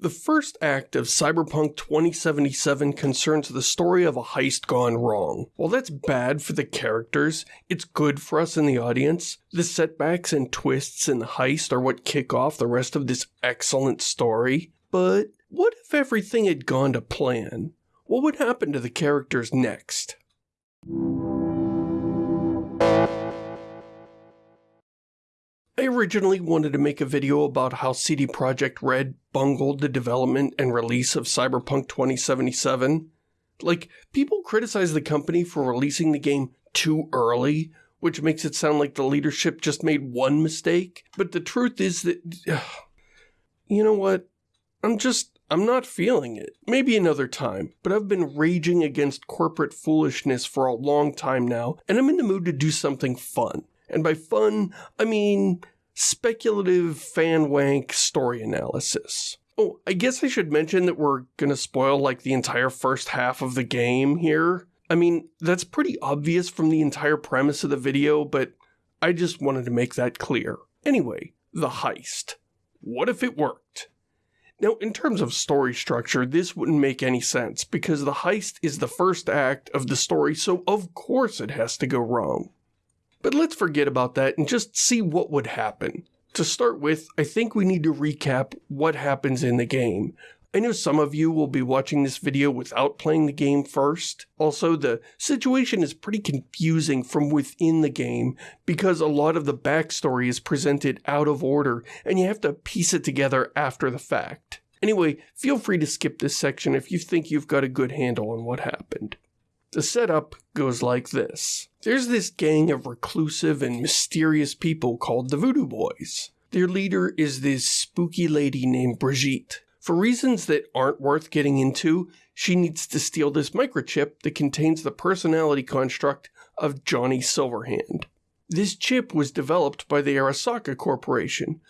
The first act of Cyberpunk 2077 concerns the story of a heist gone wrong. While that's bad for the characters, it's good for us in the audience. The setbacks and twists in the heist are what kick off the rest of this excellent story. But what if everything had gone to plan? What would happen to the characters next? Originally wanted to make a video about how CD Projekt Red bungled the development and release of Cyberpunk 2077. Like, people criticize the company for releasing the game too early, which makes it sound like the leadership just made one mistake. But the truth is that, you know what? I'm just, I'm not feeling it. Maybe another time, but I've been raging against corporate foolishness for a long time now, and I'm in the mood to do something fun. And by fun, I mean speculative fan wank story analysis. Oh, I guess I should mention that we're gonna spoil like the entire first half of the game here. I mean, that's pretty obvious from the entire premise of the video, but I just wanted to make that clear. Anyway, the heist. What if it worked? Now, in terms of story structure, this wouldn't make any sense because the heist is the first act of the story, so of course it has to go wrong. But let's forget about that and just see what would happen. To start with, I think we need to recap what happens in the game. I know some of you will be watching this video without playing the game first. Also, the situation is pretty confusing from within the game because a lot of the backstory is presented out of order and you have to piece it together after the fact. Anyway, feel free to skip this section if you think you've got a good handle on what happened. The setup goes like this. There's this gang of reclusive and mysterious people called the Voodoo Boys. Their leader is this spooky lady named Brigitte. For reasons that aren't worth getting into, she needs to steal this microchip that contains the personality construct of Johnny Silverhand. This chip was developed by the Arasaka Corporation,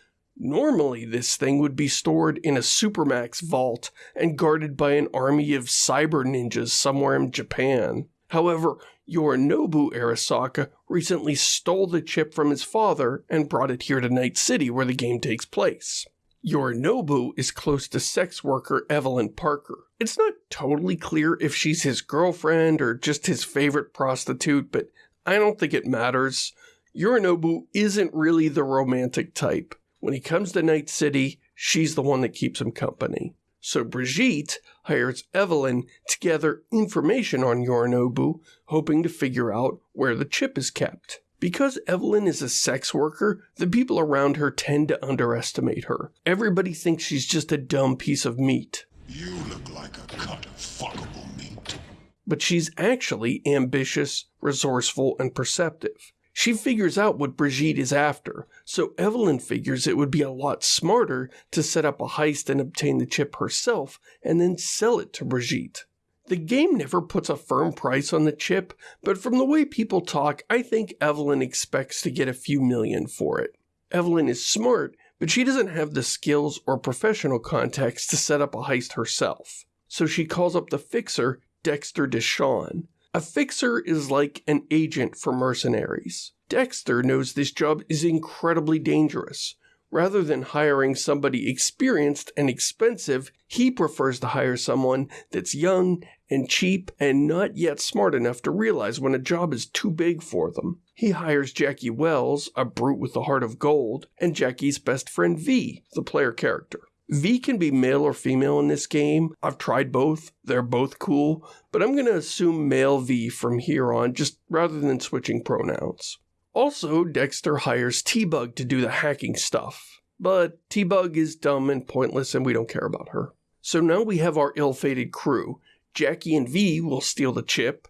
Normally, this thing would be stored in a Supermax vault and guarded by an army of cyber ninjas somewhere in Japan. However, Yorinobu Arasaka recently stole the chip from his father and brought it here to Night City where the game takes place. Yorinobu is close to sex worker Evelyn Parker. It's not totally clear if she's his girlfriend or just his favorite prostitute, but I don't think it matters. Yorinobu isn't really the romantic type. When he comes to Night City, she's the one that keeps him company. So Brigitte hires Evelyn to gather information on Yorinobu, hoping to figure out where the chip is kept. Because Evelyn is a sex worker, the people around her tend to underestimate her. Everybody thinks she's just a dumb piece of meat. You look like a cut of fuckable meat. But she's actually ambitious, resourceful, and perceptive. She figures out what Brigitte is after, so Evelyn figures it would be a lot smarter to set up a heist and obtain the chip herself and then sell it to Brigitte. The game never puts a firm price on the chip, but from the way people talk, I think Evelyn expects to get a few million for it. Evelyn is smart, but she doesn't have the skills or professional contacts to set up a heist herself. So she calls up the fixer, Dexter DeShawn. A fixer is like an agent for mercenaries. Dexter knows this job is incredibly dangerous. Rather than hiring somebody experienced and expensive, he prefers to hire someone that's young and cheap and not yet smart enough to realize when a job is too big for them. He hires Jackie Wells, a brute with a heart of gold, and Jackie's best friend V, the player character. V can be male or female in this game. I've tried both. They're both cool, but I'm going to assume male V from here on, just rather than switching pronouns. Also, Dexter hires T-Bug to do the hacking stuff. But T-Bug is dumb and pointless and we don't care about her. So now we have our ill-fated crew. Jackie and V will steal the chip.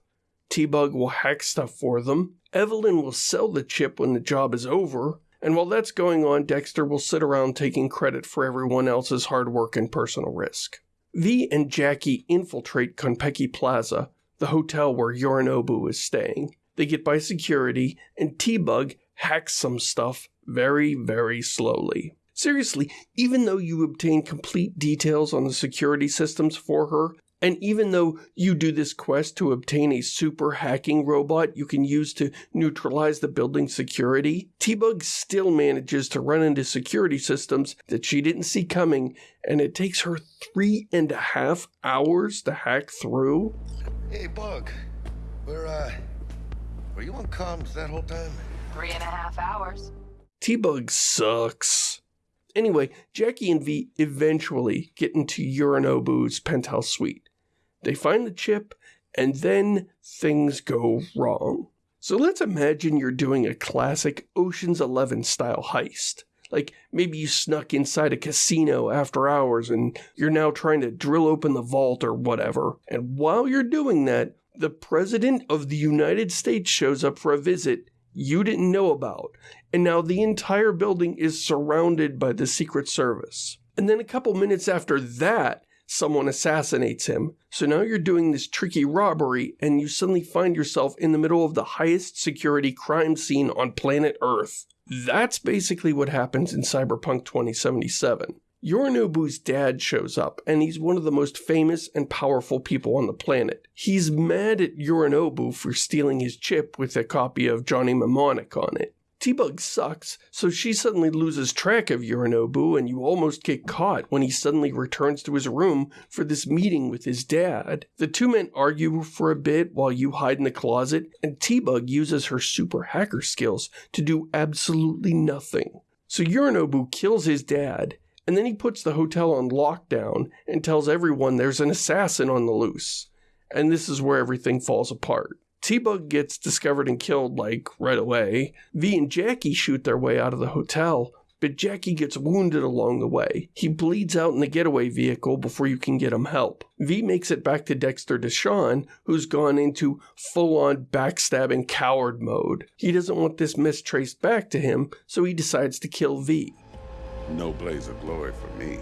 T-Bug will hack stuff for them. Evelyn will sell the chip when the job is over. And while that's going on, Dexter will sit around taking credit for everyone else's hard work and personal risk. V and Jackie infiltrate Konpeki Plaza, the hotel where Yorinobu is staying. They get by security, and T-Bug hacks some stuff very, very slowly. Seriously, even though you obtain complete details on the security systems for her, And even though you do this quest to obtain a super hacking robot you can use to neutralize the building's security, T-Bug still manages to run into security systems that she didn't see coming, and it takes her three and a half hours to hack through. Hey, Bug. Where, uh, were you on comms that whole time? Three and a half hours. T-Bug sucks. Anyway, Jackie and V eventually get into Yorinobu's penthouse suite. They find the chip, and then things go wrong. So let's imagine you're doing a classic Ocean's Eleven style heist. Like maybe you snuck inside a casino after hours and you're now trying to drill open the vault or whatever. And while you're doing that, the President of the United States shows up for a visit you didn't know about. And now the entire building is surrounded by the Secret Service. And then a couple minutes after that, someone assassinates him. So now you're doing this tricky robbery and you suddenly find yourself in the middle of the highest security crime scene on planet Earth. That's basically what happens in Cyberpunk 2077. Yorinobu's dad shows up, and he's one of the most famous and powerful people on the planet. He's mad at Yorinobu for stealing his chip with a copy of Johnny Mnemonic on it. T-Bug sucks, so she suddenly loses track of Yorinobu and you almost get caught when he suddenly returns to his room for this meeting with his dad. The two men argue for a bit while you hide in the closet, and T-Bug uses her super hacker skills to do absolutely nothing. So Yorinobu kills his dad, and then he puts the hotel on lockdown and tells everyone there's an assassin on the loose. And this is where everything falls apart. T-Bug gets discovered and killed like right away. V and Jackie shoot their way out of the hotel, but Jackie gets wounded along the way. He bleeds out in the getaway vehicle before you can get him help. V makes it back to Dexter DeShawn, who's gone into full-on backstabbing coward mode. He doesn't want this mess traced back to him, so he decides to kill V. No blaze of glory for me.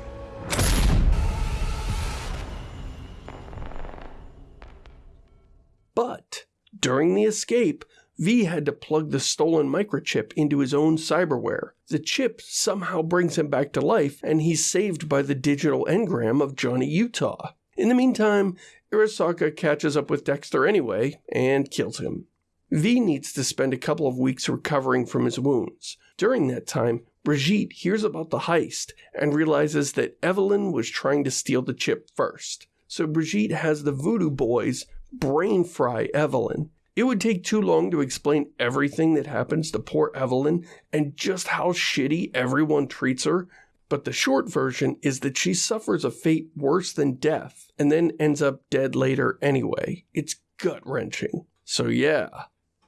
During the escape, V had to plug the stolen microchip into his own cyberware. The chip somehow brings him back to life, and he's saved by the digital engram of Johnny Utah. In the meantime, Arasaka catches up with Dexter anyway and kills him. V needs to spend a couple of weeks recovering from his wounds. During that time, Brigitte hears about the heist and realizes that Evelyn was trying to steal the chip first. So Brigitte has the voodoo boys brain fry Evelyn. It would take too long to explain everything that happens to poor Evelyn and just how shitty everyone treats her, but the short version is that she suffers a fate worse than death and then ends up dead later anyway. It's gut wrenching. So, yeah,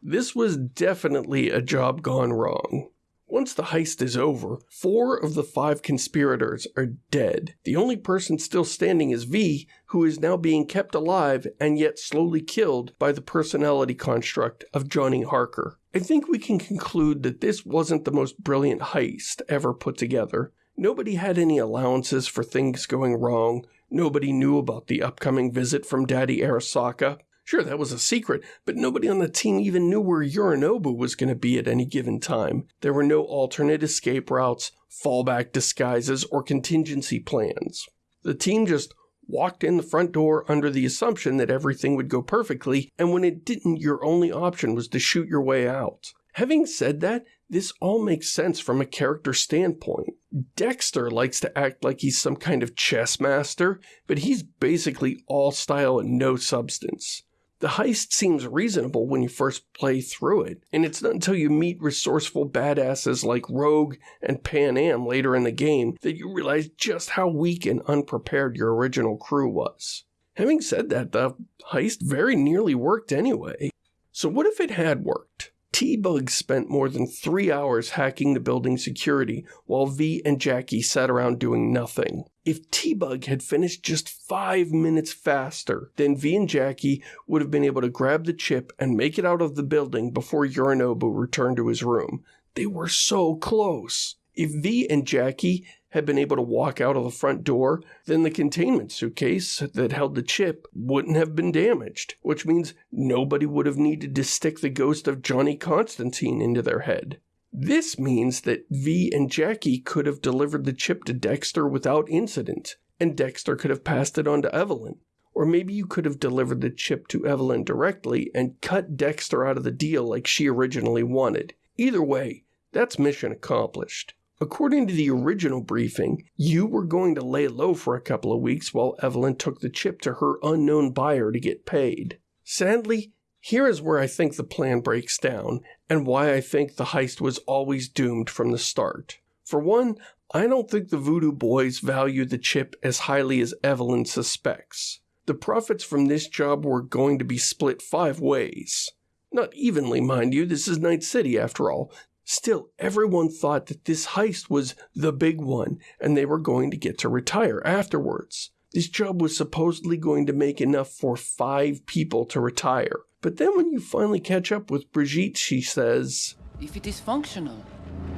this was definitely a job gone wrong. Once the heist is over, four of the five conspirators are dead. The only person still standing is V, who is now being kept alive and yet slowly killed by the personality construct of Johnny Harker. I think we can conclude that this wasn't the most brilliant heist ever put together. Nobody had any allowances for things going wrong. Nobody knew about the upcoming visit from Daddy Arasaka. Sure, that was a secret, but nobody on the team even knew where Yorinobu was going to be at any given time. There were no alternate escape routes, fallback disguises, or contingency plans. The team just walked in the front door under the assumption that everything would go perfectly, and when it didn't, your only option was to shoot your way out. Having said that, this all makes sense from a character standpoint. Dexter likes to act like he's some kind of chess master, but he's basically all style and no substance. The heist seems reasonable when you first play through it, and it's not until you meet resourceful badasses like Rogue and Panam later in the game that you realize just how weak and unprepared your original crew was. Having said that, the heist very nearly worked anyway. So what if it had worked? T-Bug spent more than three hours hacking the building security while V and Jackie sat around doing nothing. If T-Bug had finished just five minutes faster, then V and Jackie would have been able to grab the chip and make it out of the building before Yorinobu returned to his room. They were so close. If V and Jackie had been able to walk out of the front door, then the containment suitcase that held the chip wouldn't have been damaged, which means nobody would have needed to stick the ghost of Johnny Constantine into their head. This means that V and Jackie could have delivered the chip to Dexter without incident, and Dexter could have passed it on to Evelyn. Or maybe you could have delivered the chip to Evelyn directly and cut Dexter out of the deal like she originally wanted. Either way, that's mission accomplished. According to the original briefing, you were going to lay low for a couple of weeks while Evelyn took the chip to her unknown buyer to get paid. Sadly, here is where I think the plan breaks down, and why I think the heist was always doomed from the start. For one, I don't think the Voodoo Boys value the chip as highly as Evelyn suspects. The profits from this job were going to be split five ways. Not evenly, mind you, this is Night City after all. Still, everyone thought that this heist was the big one, and they were going to get to retire afterwards. This job was supposedly going to make enough for five people to retire. But then when you finally catch up with Brigitte, she says, If it is functional,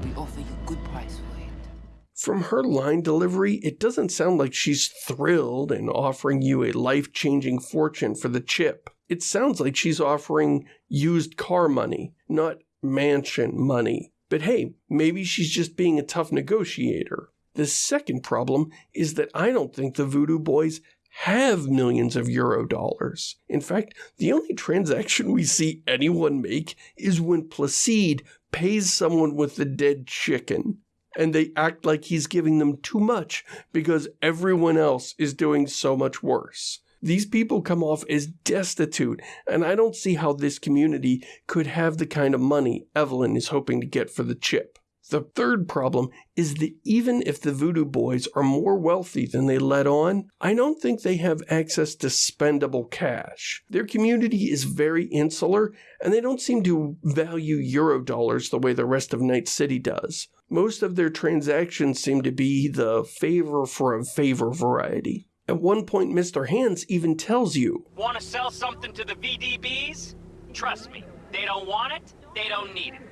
we offer you a good price for it. From her line delivery, it doesn't sound like she's thrilled and offering you a life changing fortune for the chip. It sounds like she's offering used car money, not mansion money. But hey, maybe she's just being a tough negotiator. The second problem is that I don't think the Voodoo Boys have millions of euro dollars. In fact, the only transaction we see anyone make is when Placide pays someone with the dead chicken. And they act like he's giving them too much because everyone else is doing so much worse. These people come off as destitute, and I don't see how this community could have the kind of money Evelyn is hoping to get for the chip. The third problem is that even if the Voodoo Boys are more wealthy than they let on, I don't think they have access to spendable cash. Their community is very insular, and they don't seem to value euro dollars the way the rest of Night City does. Most of their transactions seem to be the favor for a favor variety. At one point, Mr. Hands even tells you, Want to sell something to the VDBs? Trust me, they don't want it, they don't need it.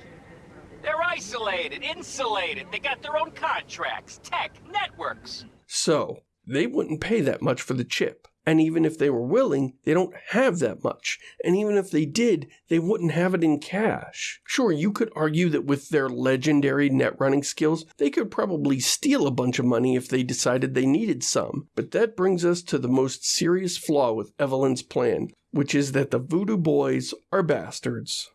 They're isolated, insulated, they got their own contracts, tech, networks. So, they wouldn't pay that much for the chip. And even if they were willing, they don't have that much. And even if they did, they wouldn't have it in cash. Sure, you could argue that with their legendary net running skills, they could probably steal a bunch of money if they decided they needed some. But that brings us to the most serious flaw with Evelyn's plan, which is that the Voodoo Boys are bastards.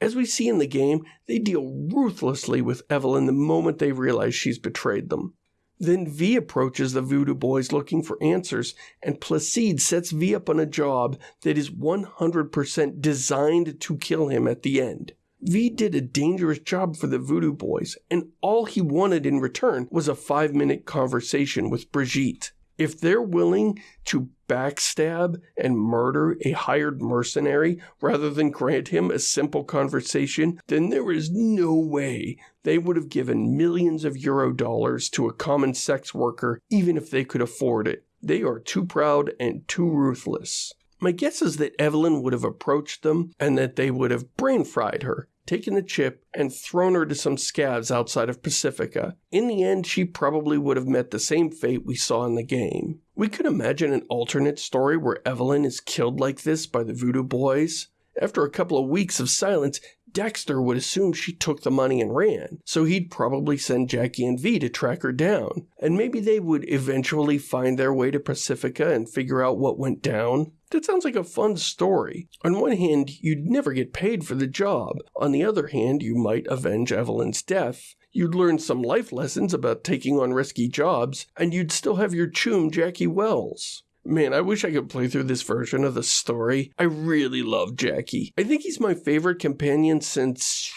As we see in the game, they deal ruthlessly with Evelyn the moment they realize she's betrayed them. Then V approaches the Voodoo Boys looking for answers, and Placide sets V up on a job that is 100% designed to kill him at the end. V did a dangerous job for the Voodoo Boys, and all he wanted in return was a five minute conversation with Brigitte. If they're willing to backstab and murder a hired mercenary rather than grant him a simple conversation, then there is no way they would have given millions of euro dollars to a common sex worker even if they could afford it. They are too proud and too ruthless. My guess is that Evelyn would have approached them and that they would have brain fried her, taken the chip, and thrown her to some scavs outside of Pacifica. In the end, she probably would have met the same fate we saw in the game. We could imagine an alternate story where Evelyn is killed like this by the Voodoo Boys. After a couple of weeks of silence, Dexter would assume she took the money and ran, so he'd probably send Jackie and V to track her down, and maybe they would eventually find their way to Pacifica and figure out what went down. That sounds like a fun story. On one hand, you'd never get paid for the job. On the other hand, you might avenge Evelyn's death. You'd learn some life lessons about taking on risky jobs, and you'd still have your chum Jackie Wells. Man, I wish I could play through this version of the story. I really love Jackie. I think he's my favorite companion since.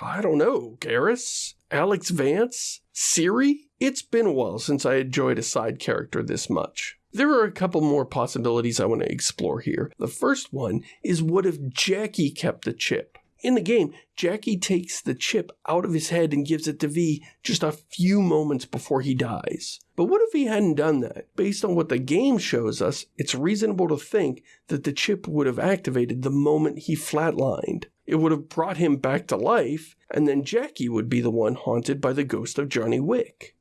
I don't know, Garrus? Alyx Vance? Ciri? It's been a while since I enjoyed a side character this much. There are a couple more possibilities I want to explore here. The first one is what if Jackie kept the chip? In the game, Jackie takes the chip out of his head and gives it to V just a few moments before he dies. But what if he hadn't done that? Based on what the game shows us, it's reasonable to think that the chip would have activated the moment he flatlined. It would have brought him back to life, and then Jackie would be the one haunted by the ghost of Johnny Wick.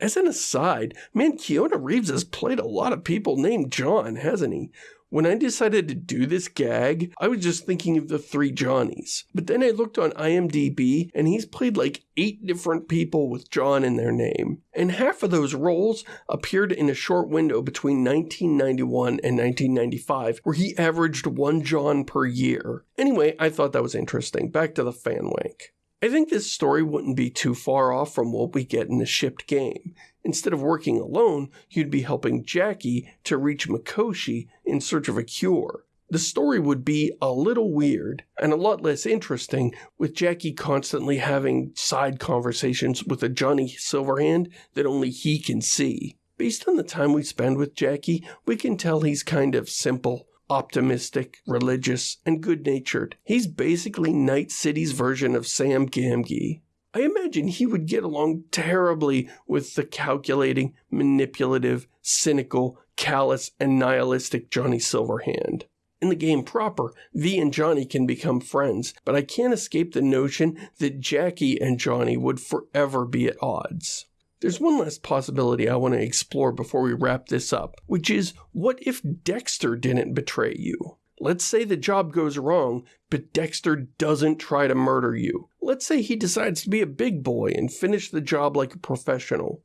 As an aside, man, Keanu Reeves has played a lot of people named John, hasn't he? When I decided to do this gag, I was just thinking of the three Johnnies. But then I looked on IMDb and he's played like eight different people with John in their name. And half of those roles appeared in a short window between 1991 and 1995 where he averaged one John per year. Anyway, I thought that was interesting. Back to the fan wank. I think this story wouldn't be too far off from what we get in the shipped game. Instead of working alone, you'd be helping Jackie to reach Mikoshi in search of a cure. The story would be a little weird and a lot less interesting with Jackie constantly having side conversations with a Johnny Silverhand that only he can see. Based on the time we spend with Jackie, we can tell he's kind of simple, optimistic, religious, and good natured. He's basically Night City's version of Sam Gamgee. I imagine he would get along terribly with the calculating, manipulative, cynical, callous, and nihilistic Johnny Silverhand. In the game proper, V and Johnny can become friends, but I can't escape the notion that Jackie and Johnny would forever be at odds. There's one last possibility I want to explore before we wrap this up, which is what if Dexter didn't betray you? Let's say the job goes wrong, but Dexter doesn't try to murder you. Let's say he decides to be a big boy and finish the job like a professional.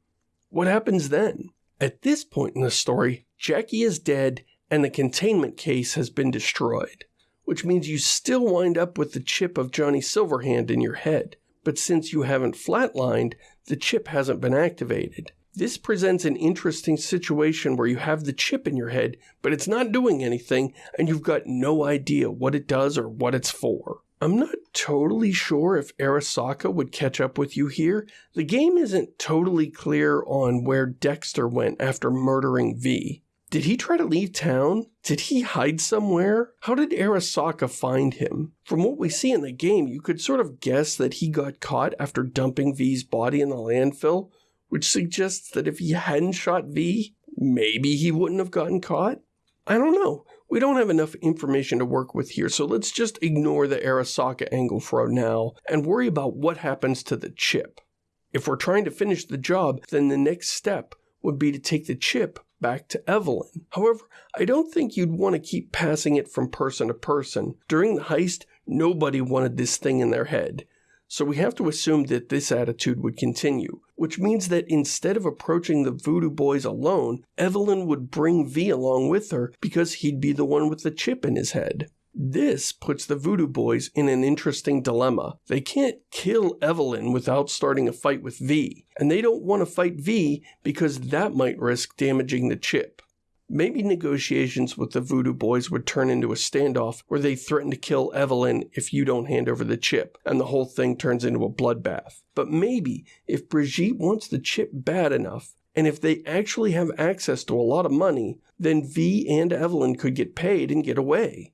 What happens then? At this point in the story, Jackie is dead and the containment case has been destroyed, which means you still wind up with the chip of Johnny Silverhand in your head. But since you haven't flatlined, the chip hasn't been activated. This presents an interesting situation where you have the chip in your head, but it's not doing anything, and you've got no idea what it does or what it's for. I'm not totally sure if Arasaka would catch up with you here. The game isn't totally clear on where Dexter went after murdering V. Did he try to leave town? Did he hide somewhere? How did Arasaka find him? From what we see in the game, you could sort of guess that he got caught after dumping V's body in the landfill, which suggests that if he hadn't shot V, maybe he wouldn't have gotten caught? I don't know. We don't have enough information to work with here, so let's just ignore the Arasaka angle for now and worry about what happens to the chip. If we're trying to finish the job, then the next step would be to take the chip back to Evelyn. However, I don't think you'd want to keep passing it from person to person. During the heist, nobody wanted this thing in their head. So we have to assume that this attitude would continue, which means that instead of approaching the Voodoo Boys alone, Evelyn would bring V along with her because he'd be the one with the chip in his head. This puts the Voodoo Boys in an interesting dilemma. They can't kill Evelyn without starting a fight with V, and they don't want to fight V because that might risk damaging the chip. Maybe negotiations with the Voodoo Boys would turn into a standoff where they threaten to kill Evelyn if you don't hand over the chip, and the whole thing turns into a bloodbath. But maybe if Brigitte wants the chip bad enough, and if they actually have access to a lot of money, then V and Evelyn could get paid and get away.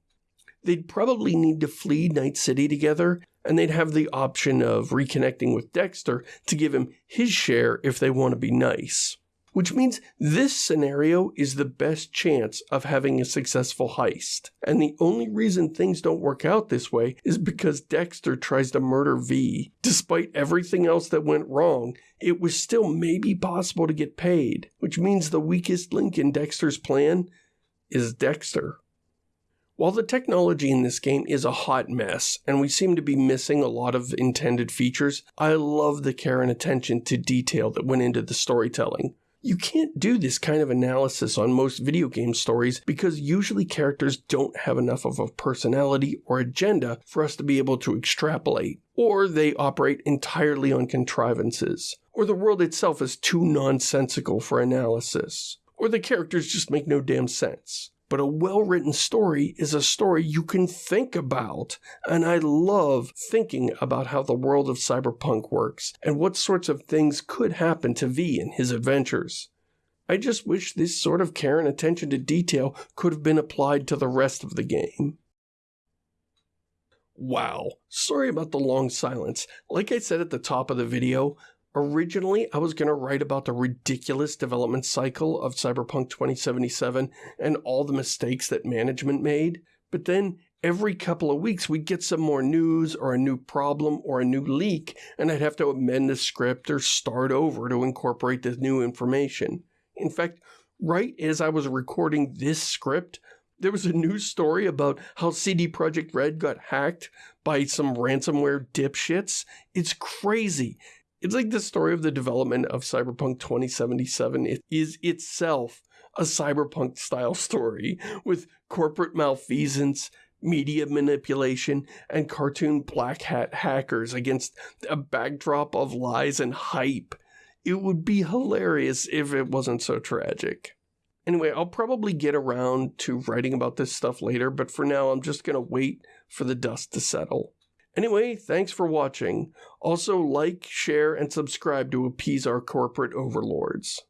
They'd probably need to flee Night City together, and they'd have the option of reconnecting with Dexter to give him his share if they want to be nice which means this scenario is the best chance of having a successful heist. And the only reason things don't work out this way is because Dexter tries to murder V. Despite everything else that went wrong, it was still maybe possible to get paid, which means the weakest link in Dexter's plan is Dexter. While the technology in this game is a hot mess, and we seem to be missing a lot of intended features, I love the care and attention to detail that went into the storytelling. You can't do this kind of analysis on most video game stories because usually characters don't have enough of a personality or agenda for us to be able to extrapolate, or they operate entirely on contrivances, or the world itself is too nonsensical for analysis, or the characters just make no damn sense. But a well written story is a story you can think about. And I love thinking about how the world of cyberpunk works and what sorts of things could happen to V in his adventures. I just wish this sort of care and attention to detail could have been applied to the rest of the game. Wow, sorry about the long silence. Like I said at the top of the video, Originally, I was going to write about the ridiculous development cycle of Cyberpunk 2077 and all the mistakes that management made, but then every couple of weeks we'd get some more news or a new problem or a new leak, and I'd have to amend the script or start over to incorporate the new information. In fact, right as I was recording this script, there was a news story about how CD Projekt Red got hacked by some ransomware dipshits. It's crazy. It's like the story of the development of Cyberpunk 2077 it is itself a cyberpunk style story with corporate malfeasance, media manipulation, and cartoon black hat hackers against a backdrop of lies and hype. It would be hilarious if it wasn't so tragic. Anyway, I'll probably get around to writing about this stuff later, but for now I'm just gonna wait for the dust to settle. Anyway, thanks for watching. Also like, share, and subscribe to appease our corporate overlords.